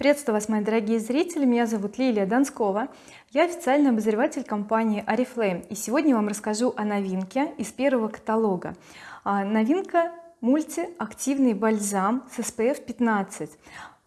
приветствую вас мои дорогие зрители. Меня зовут Лилия Донскова. Я официальный обозреватель компании oriflame и сегодня вам расскажу о новинке из первого каталога. А, новинка мультиактивный бальзам с SPF 15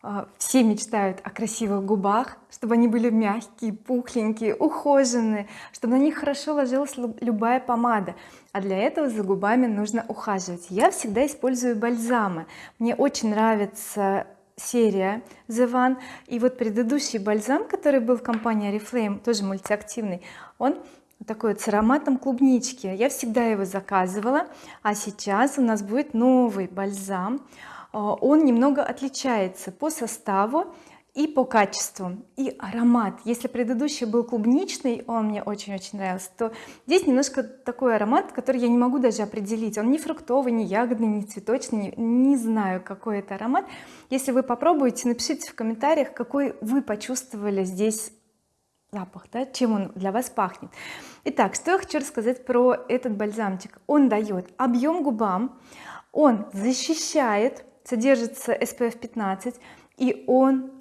а, все мечтают о красивых губах чтобы они были мягкие пухленькие ухоженные чтобы на них хорошо ложилась любая помада. А для этого за губами нужно ухаживать. Я всегда использую бальзамы. Мне очень нравится серия The One и вот предыдущий бальзам который был в компании Oriflame тоже мультиактивный он такой вот с ароматом клубнички. Я всегда его заказывала а сейчас у нас будет новый бальзам. А, он немного отличается по составу и по качеству и аромат. Если предыдущий был клубничный он мне очень-очень нравился то здесь немножко такой аромат который я не могу даже определить. Он не фруктовый не ягодный не цветочный не, не знаю какой это аромат. Если вы попробуете напишите в комментариях какой вы почувствовали здесь запах да, чем он для вас пахнет. Итак что я хочу рассказать про этот бальзамчик. Он дает объем губам он защищает содержится SPF 15 и он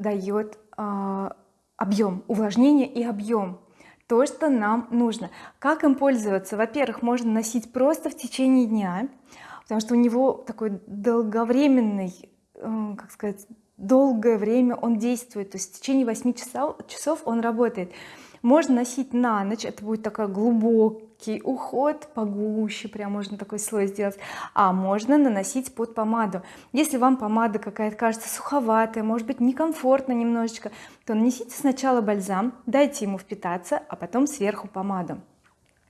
дает э, объем увлажнение и объем. То что нам нужно. Как им пользоваться? Во-первых можно носить просто в течение дня потому что у него такой долговременный э, как сказать долгое время он действует. То есть в течение 8 часов, часов он работает можно носить на ночь это будет такой глубокий уход погуще прям можно такой слой сделать. А можно наносить под помаду. Если вам помада какая-то кажется суховатая может быть некомфортно немножечко то нанесите сначала бальзам дайте ему впитаться а потом сверху помаду.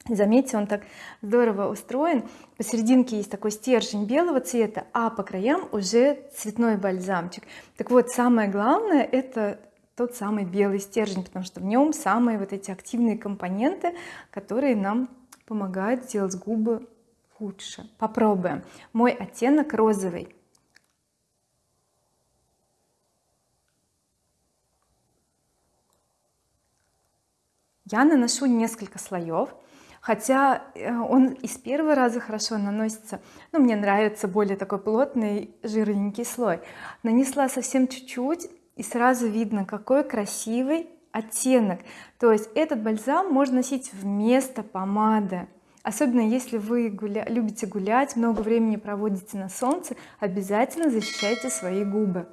Заметьте он так здорово устроен. Посерединке есть такой стержень белого цвета а по краям уже цветной бальзамчик. Так вот самое главное это тот самый белый стержень потому что в нем самые вот эти активные компоненты которые нам помогают сделать губы лучше. Попробуем. Мой оттенок розовый. Я наношу несколько слоев хотя э, он из первого раза хорошо наносится но мне нравится более такой плотный жирненький слой. Нанесла совсем чуть-чуть и сразу видно какой красивый оттенок. То есть этот бальзам можно носить вместо помады. Особенно если вы гуля... любите гулять много времени проводите на солнце обязательно защищайте свои губы.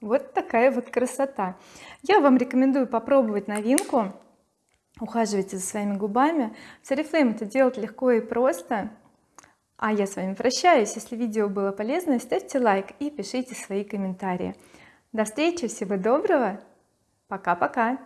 Вот такая вот красота. Я вам рекомендую попробовать новинку ухаживайте за своими губами. С oriflame это делать легко и просто. А я с вами прощаюсь. Если видео было полезно ставьте лайк и пишите свои комментарии. До встречи всего доброго. Пока-пока